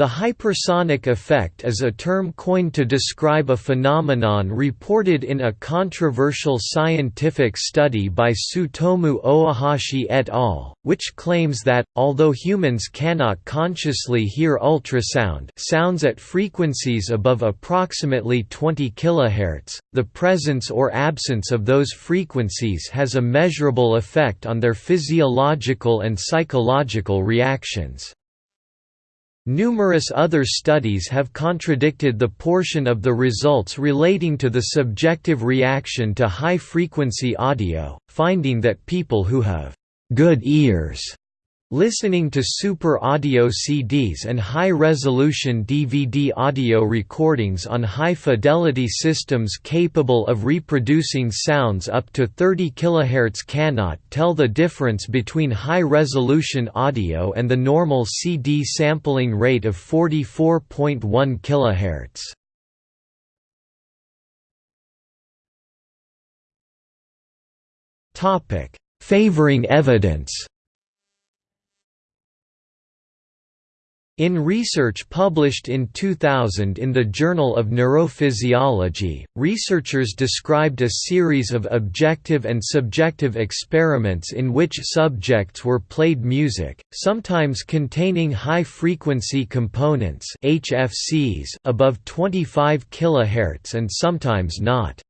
The hypersonic effect is a term coined to describe a phenomenon reported in a controversial scientific study by Tsutomu Ohashi et al., which claims that, although humans cannot consciously hear ultrasound sounds at frequencies above approximately 20 kHz, the presence or absence of those frequencies has a measurable effect on their physiological and psychological reactions. Numerous other studies have contradicted the portion of the results relating to the subjective reaction to high-frequency audio, finding that people who have good ears Listening to Super Audio CDs and high-resolution DVD audio recordings on high-fidelity systems capable of reproducing sounds up to 30 kHz cannot tell the difference between high-resolution audio and the normal CD sampling rate of 44.1 kHz. Favoring evidence In research published in 2000 in the Journal of Neurophysiology, researchers described a series of objective and subjective experiments in which subjects were played music, sometimes containing high-frequency components HFCs above 25 kHz and sometimes not.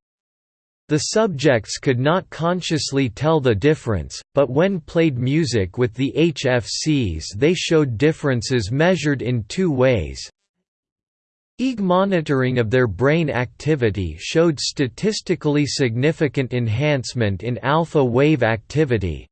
The subjects could not consciously tell the difference, but when played music with the HFCs they showed differences measured in two ways. EEG monitoring of their brain activity showed statistically significant enhancement in alpha wave activity,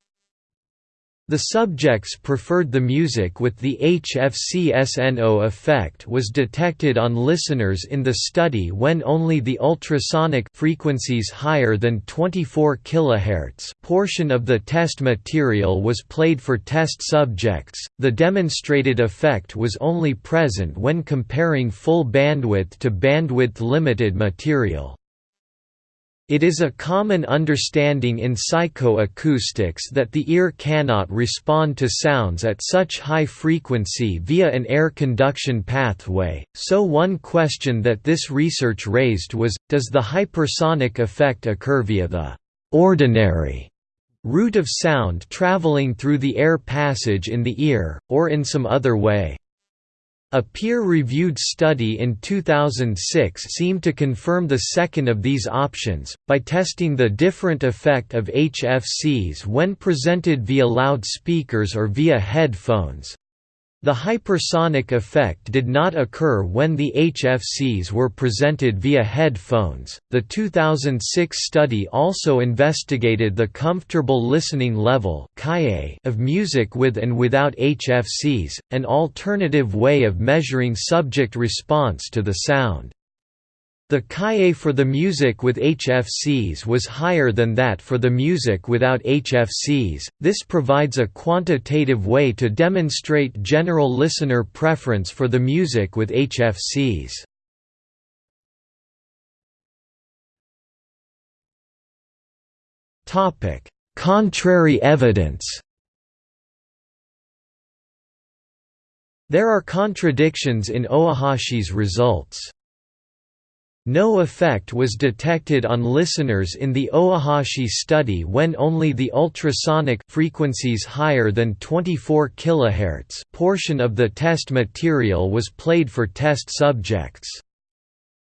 the subjects preferred the music with the HFC-SNO effect was detected on listeners in the study when only the ultrasonic frequencies higher than 24 kHz portion of the test material was played for test subjects. The demonstrated effect was only present when comparing full bandwidth to bandwidth limited material. It is a common understanding in psychoacoustics that the ear cannot respond to sounds at such high frequency via an air conduction pathway, so one question that this research raised was, does the hypersonic effect occur via the «ordinary» route of sound traveling through the air passage in the ear, or in some other way? A peer-reviewed study in 2006 seemed to confirm the second of these options, by testing the different effect of HFCs when presented via loudspeakers or via headphones. The hypersonic effect did not occur when the HFCs were presented via headphones. The 2006 study also investigated the comfortable listening level of music with and without HFCs, an alternative way of measuring subject response to the sound. The KA for the music with HFCs was higher than that for the music without HFCs. This provides a quantitative way to demonstrate general listener preference for the music with HFCs. Topic: Contrary evidence. There are contradictions in Ohashi's results. No effect was detected on listeners in the Ohashi study when only the ultrasonic frequencies higher than 24 kHz portion of the test material was played for test subjects.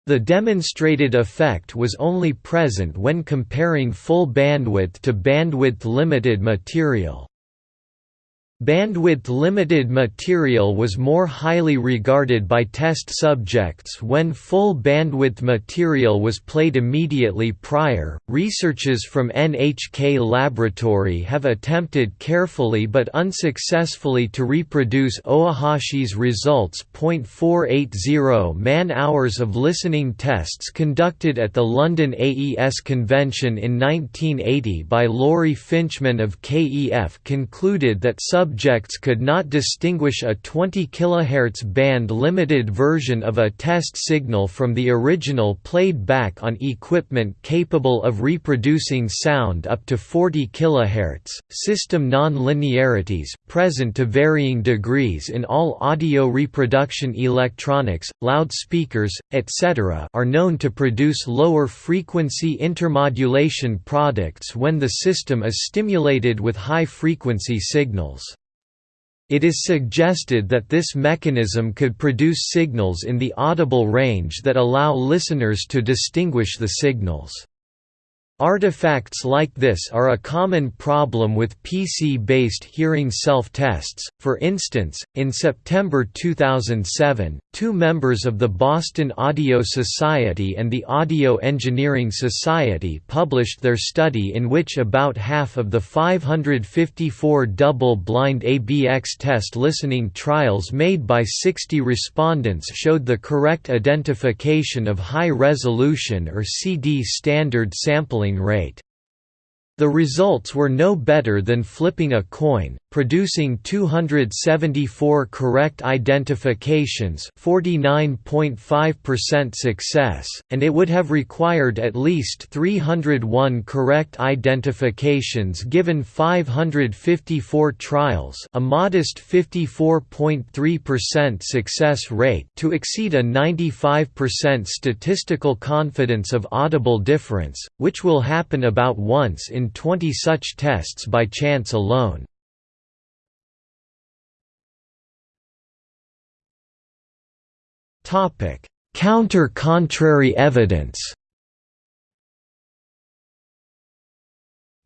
The demonstrated effect was only present when comparing full bandwidth to bandwidth-limited material. Bandwidth-limited material was more highly regarded by test subjects when full bandwidth material was played immediately prior. Researchers from NHK Laboratory have attempted carefully but unsuccessfully to reproduce Ohashi's results. 0.480 man-hours of listening tests conducted at the London AES convention in 1980 by Laurie Fincham of KEF concluded that sub subjects could not distinguish a 20 kHz band-limited version of a test signal from the original played back on equipment capable of reproducing sound up to 40 kHz. System non-linearities, present to varying degrees in all audio reproduction electronics, loudspeakers, etc., are known to produce lower frequency intermodulation products when the system is stimulated with high-frequency signals. It is suggested that this mechanism could produce signals in the audible range that allow listeners to distinguish the signals. Artifacts like this are a common problem with PC-based hearing self-tests. For instance, in September 2007, two members of the Boston Audio Society and the Audio Engineering Society published their study in which about half of the 554 double-blind ABX test listening trials made by 60 respondents showed the correct identification of high-resolution or CD standard sampling rate. The results were no better than flipping a coin, producing 274 correct identifications 49.5% success, and it would have required at least 301 correct identifications given 554 trials a modest 54.3% success rate to exceed a 95% statistical confidence of audible difference, which will happen about once in 20 such tests by chance alone. Counter-contrary evidence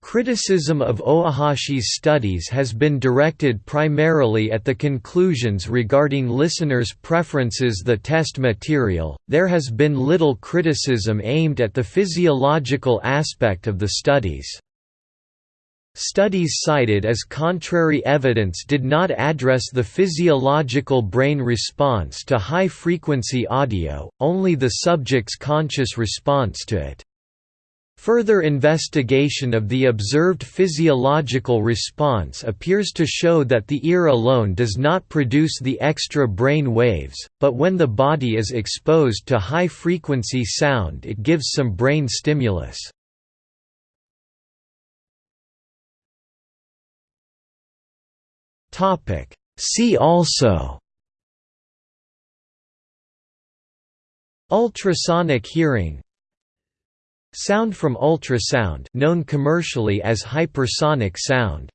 Criticism of Ohashi's studies has been directed primarily at the conclusions regarding listeners' preferences the test material, there has been little criticism aimed at the physiological aspect of the studies. Studies cited as contrary evidence did not address the physiological brain response to high-frequency audio, only the subject's conscious response to it. Further investigation of the observed physiological response appears to show that the ear alone does not produce the extra brain waves, but when the body is exposed to high-frequency sound it gives some brain stimulus. Topic. See also Ultrasonic hearing Sound from ultrasound known commercially as hypersonic sound